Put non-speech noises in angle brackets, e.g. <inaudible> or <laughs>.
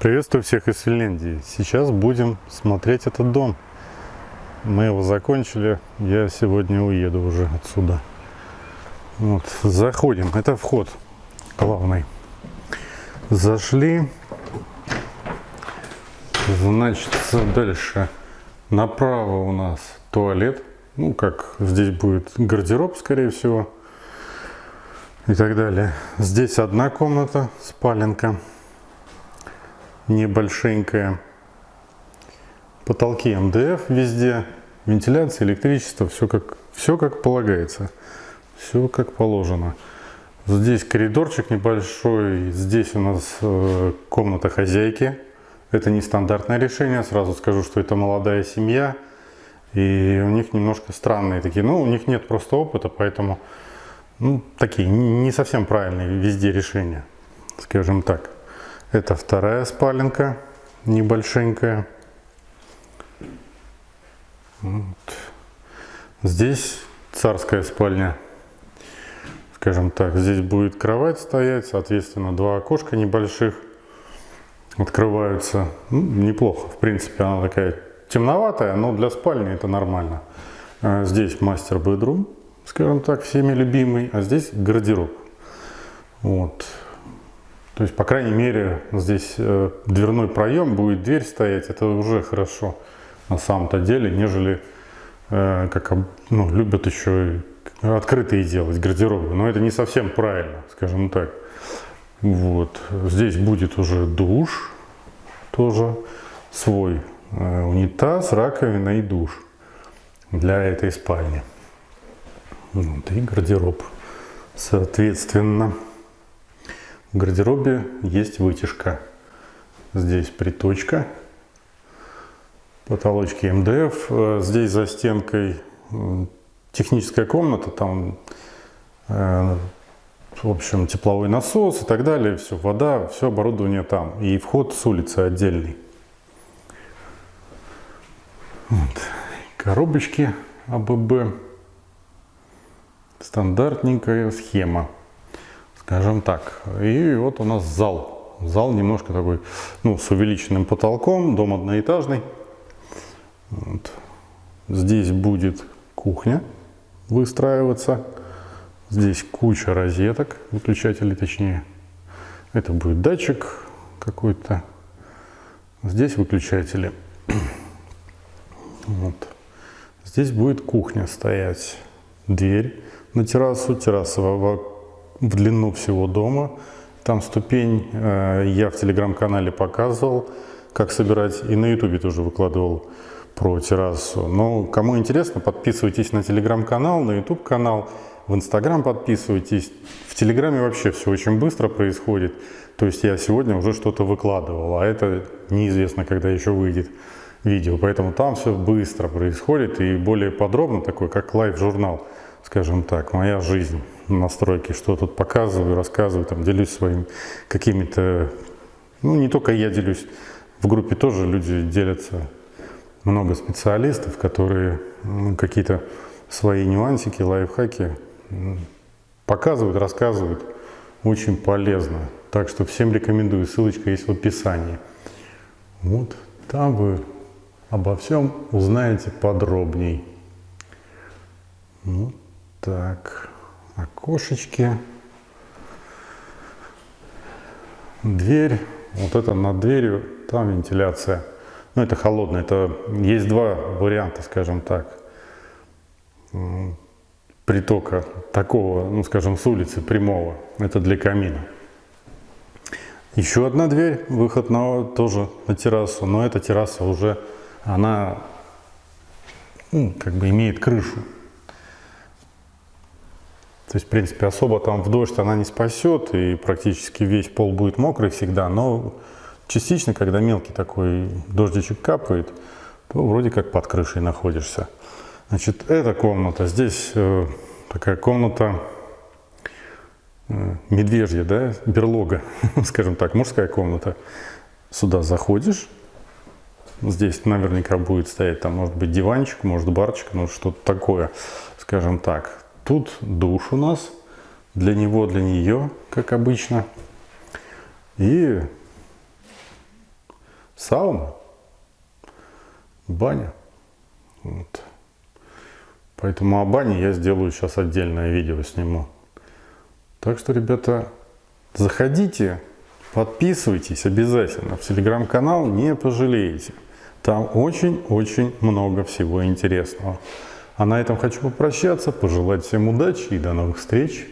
Приветствую всех из Финляндии. Сейчас будем смотреть этот дом. Мы его закончили. Я сегодня уеду уже отсюда. Вот, заходим. Это вход главный. Зашли. Значит, дальше. Направо у нас туалет. Ну, как здесь будет гардероб, скорее всего. И так далее. Здесь одна комната, спаленка небольшенькая. Потолки МДФ везде, вентиляция, электричество, все как, все как полагается, все как положено. Здесь коридорчик небольшой, здесь у нас э, комната хозяйки. Это не стандартное решение, сразу скажу, что это молодая семья. И у них немножко странные такие, ну у них нет просто опыта, поэтому ну, такие не совсем правильные везде решения, скажем так. Это вторая спаленка, небольшенькая. Вот. Здесь царская спальня. Скажем так, здесь будет кровать стоять, соответственно, два окошка небольших открываются. Ну, неплохо, в принципе, она такая темноватая, но для спальни это нормально. А здесь мастер-бедрум, скажем так, всеми любимый, а здесь гардероб. Вот. То есть, по крайней мере, здесь э, дверной проем, будет дверь стоять, это уже хорошо на самом-то деле, нежели, э, как ну, любят еще открытые делать гардеробы. Но это не совсем правильно, скажем так. Вот. Здесь будет уже душ, тоже свой э, унитаз, раковина и душ для этой спальни. Вот, и гардероб, соответственно. В гардеробе есть вытяжка. Здесь приточка. Потолочки МДФ. Э, здесь за стенкой техническая комната. Там, э, в общем, тепловой насос и так далее. Все, вода, все оборудование там. И вход с улицы отдельный. Вот. Коробочки АББ. Стандартненькая схема скажем так. И вот у нас зал. Зал немножко такой, ну, с увеличенным потолком, дом одноэтажный. Вот. Здесь будет кухня выстраиваться. Здесь куча розеток, выключателей точнее. Это будет датчик какой-то. Здесь выключатели. <clears throat> Вот. Здесь будет кухня стоять. Дверь на террасу. Терраса в длину всего дома. Там ступень э, я в телеграм-канале показывал, как собирать, и на ютубе тоже выкладывал про террасу. Но кому интересно, подписывайтесь на телеграм-канал, на ютуб канал, в инстаграм подписывайтесь. В телеграме вообще все очень быстро происходит. То есть я сегодня уже что-то выкладывал, а это неизвестно, когда еще выйдет видео. Поэтому там все быстро происходит и более подробно, такой как лайв-журнал, скажем так, моя жизнь настройки, что тут показываю, рассказываю, там, делюсь своими какими-то... Ну, не только я делюсь, в группе тоже люди делятся, много специалистов, которые ну, какие-то свои нюансики, лайфхаки показывают, рассказывают. Очень полезно. Так что всем рекомендую, ссылочка есть в описании. Вот там вы обо всем узнаете подробней. Вот так окошечки, дверь, вот это над дверью, там вентиляция. Ну, это холодно, это есть два варианта, скажем так, притока такого, ну, скажем, с улицы прямого, это для камина. Еще одна дверь, выход на, тоже на террасу, но эта терраса уже, она ну, как бы имеет крышу. То есть, в принципе, особо там в дождь она не спасет, и практически весь пол будет мокрый всегда, но частично, когда мелкий такой дождичек капает, то вроде как под крышей находишься. Значит, эта комната, здесь э, такая комната э, медвежья, да, берлога, <laughs> скажем так, мужская комната. Сюда заходишь, здесь наверняка будет стоять, там может быть диванчик, может барчик, ну что-то такое, скажем так. Тут душ у нас, для него, для нее, как обычно. И сауна, баня. Вот. Поэтому о бане я сделаю сейчас отдельное видео сниму. Так что, ребята, заходите, подписывайтесь обязательно. В телеграм-канал не пожалеете. Там очень-очень много всего интересного. А на этом хочу попрощаться, пожелать всем удачи и до новых встреч.